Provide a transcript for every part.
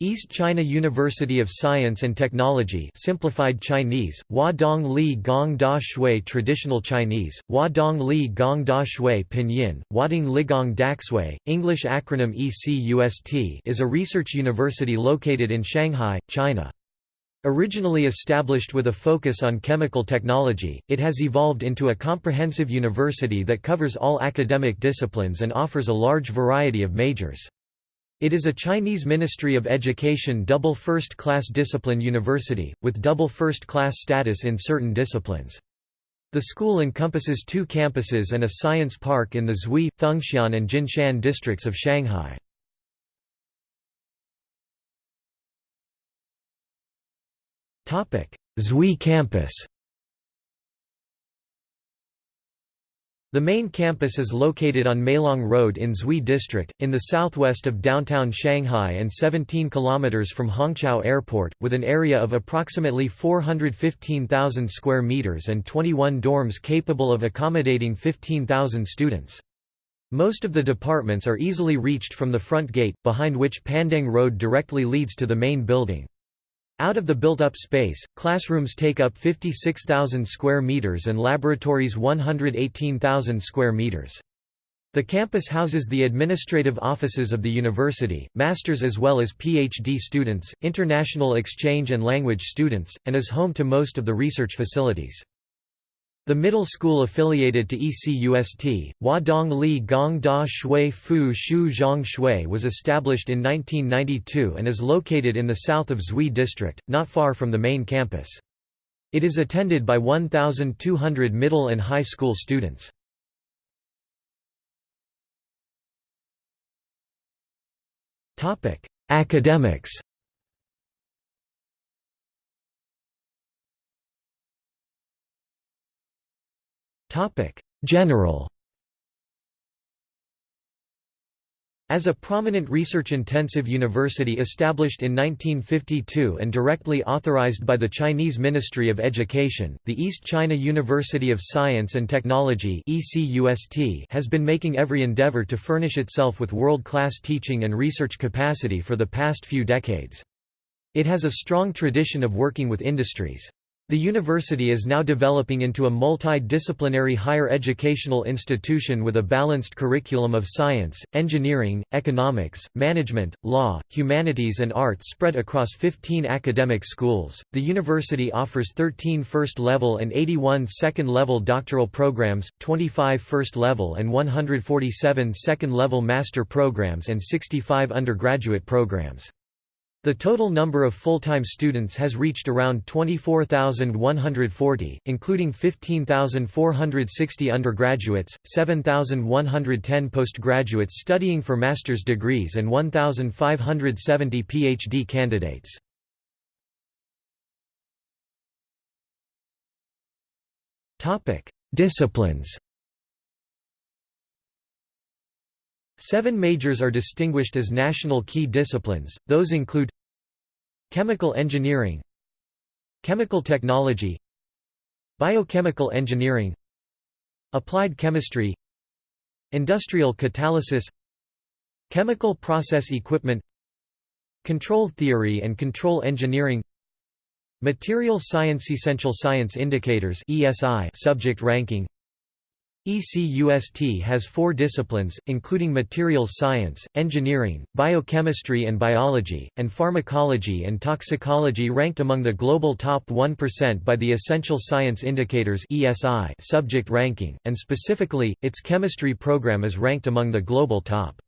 East China University of Science and Technology simplified Chinese, Hua Dong Li Gong Da Shui Traditional Chinese, Hua Dong Li Gong Da Shui Pinyin, Huadong Ligong Daxue, English acronym ECUST is a research university located in Shanghai, China. Originally established with a focus on chemical technology, it has evolved into a comprehensive university that covers all academic disciplines and offers a large variety of majors. It is a Chinese Ministry of Education double first-class discipline university, with double first-class status in certain disciplines. The school encompasses two campuses and a science park in the Xuhui, Fengxian and Jinshan districts of Shanghai. Xuhui campus The main campus is located on Meilong Road in Xuhui District, in the southwest of downtown Shanghai and 17 km from Hongqiao Airport, with an area of approximately 415,000 square meters and 21 dorms capable of accommodating 15,000 students. Most of the departments are easily reached from the front gate, behind which Pandang Road directly leads to the main building. Out of the built-up space, classrooms take up 56,000 square meters and laboratories 118,000 square meters. The campus houses the administrative offices of the university, masters as well as PhD students, international exchange and language students, and is home to most of the research facilities. The middle school affiliated to ECUST, Wadong Li Gong Da Shui Fu Shu Zhang Shui was established in 1992 and is located in the south of Xuhui district, not far from the main campus. It is attended by 1,200 middle and high school students. Academics General As a prominent research-intensive university established in 1952 and directly authorized by the Chinese Ministry of Education, the East China University of Science and Technology has been making every endeavor to furnish itself with world-class teaching and research capacity for the past few decades. It has a strong tradition of working with industries. The university is now developing into a multi-disciplinary higher educational institution with a balanced curriculum of science, engineering, economics, management, law, humanities and arts spread across 15 academic schools. The university offers 13 first-level and 81 second-level doctoral programs, 25 first-level and 147 second-level master programs and 65 undergraduate programs. The total number of full-time students has reached around 24,140, including 15,460 undergraduates, 7,110 postgraduates studying for master's degrees and 1,570 PhD candidates. Disciplines Seven majors are distinguished as national key disciplines, those include Chemical engineering Chemical technology Biochemical engineering Applied chemistry Industrial catalysis Chemical process equipment Control theory and control engineering Material science Essential science indicators subject ranking ECUST has four disciplines, including materials science, engineering, biochemistry and biology, and pharmacology and toxicology ranked among the global top 1% by the Essential Science Indicators subject ranking, and specifically, its chemistry program is ranked among the global top.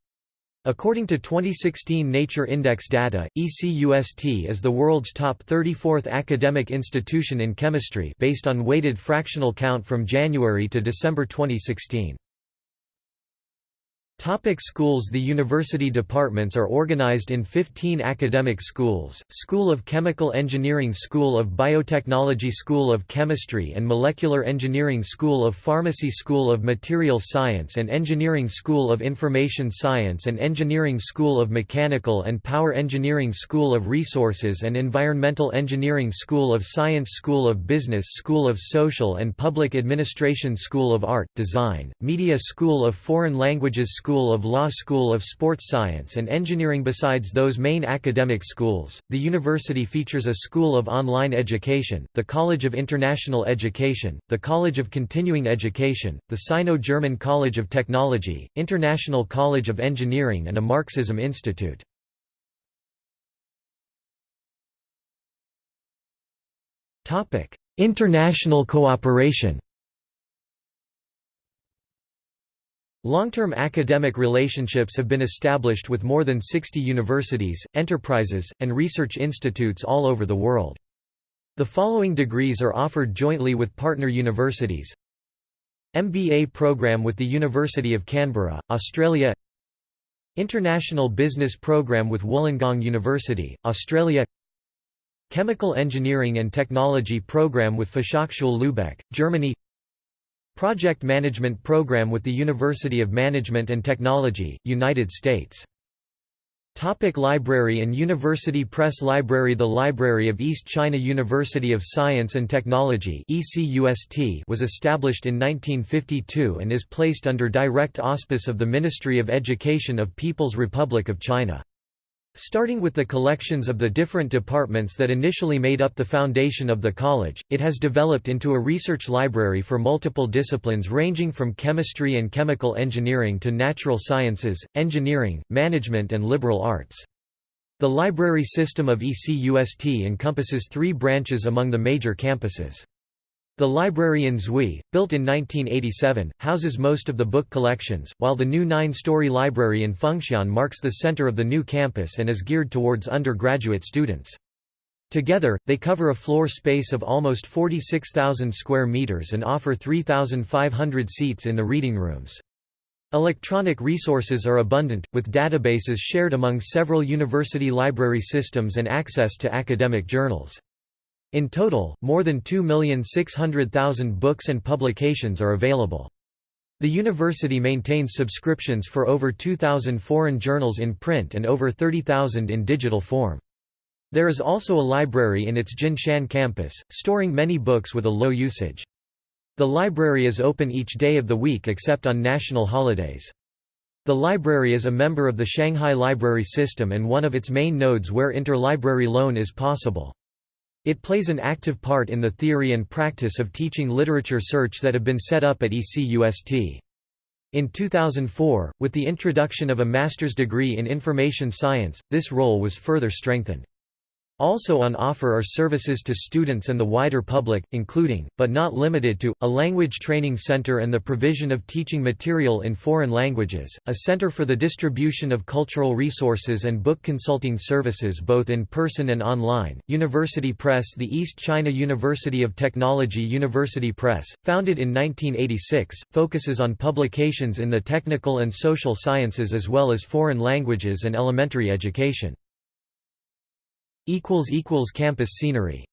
According to 2016 Nature Index data, ECUST is the world's top 34th academic institution in chemistry based on weighted fractional count from January to December 2016. Topic schools The university departments are organized in 15 academic schools, School of Chemical Engineering School of Biotechnology School of Chemistry and Molecular Engineering School of Pharmacy School of Material Science and Engineering School of Information Science and Engineering School of Mechanical and Power Engineering School of Resources and Environmental Engineering School of Science School of Business School of Social and Public Administration School of Art, Design, Media School of Foreign Languages School of Law School of Sports Science and Engineering Besides those main academic schools, the university features a School of Online Education, the College of International Education, the College of Continuing Education, the Sino-German College of Technology, International College of Engineering and a Marxism Institute. International cooperation Long-term academic relationships have been established with more than 60 universities, enterprises, and research institutes all over the world. The following degrees are offered jointly with partner universities. MBA program with the University of Canberra, Australia. International Business Program with Wollongong University, Australia. Chemical Engineering and Technology Program with Fachhochschule Lübeck, Germany Project Management Program with the University of Management and Technology, United States Topic library and University Press Library The Library of East China University of Science and Technology was established in 1952 and is placed under direct auspice of the Ministry of Education of People's Republic of China. Starting with the collections of the different departments that initially made up the foundation of the college, it has developed into a research library for multiple disciplines ranging from chemistry and chemical engineering to natural sciences, engineering, management and liberal arts. The library system of ECUST encompasses three branches among the major campuses. The library in Xuhui, built in 1987, houses most of the book collections, while the new nine-story library in Fengxian marks the center of the new campus and is geared towards undergraduate students. Together, they cover a floor space of almost 46,000 square meters and offer 3,500 seats in the reading rooms. Electronic resources are abundant, with databases shared among several university library systems and access to academic journals. In total, more than 2,600,000 books and publications are available. The university maintains subscriptions for over 2,000 foreign journals in print and over 30,000 in digital form. There is also a library in its Jinshan campus, storing many books with a low usage. The library is open each day of the week except on national holidays. The library is a member of the Shanghai Library System and one of its main nodes where interlibrary loan is possible. It plays an active part in the theory and practice of teaching literature search that have been set up at ECUST. In 2004, with the introduction of a master's degree in information science, this role was further strengthened. Also on offer are services to students and the wider public, including, but not limited to, a language training center and the provision of teaching material in foreign languages, a center for the distribution of cultural resources and book consulting services both in person and online. University Press The East China University of Technology University Press, founded in 1986, focuses on publications in the technical and social sciences as well as foreign languages and elementary education. Campus scenery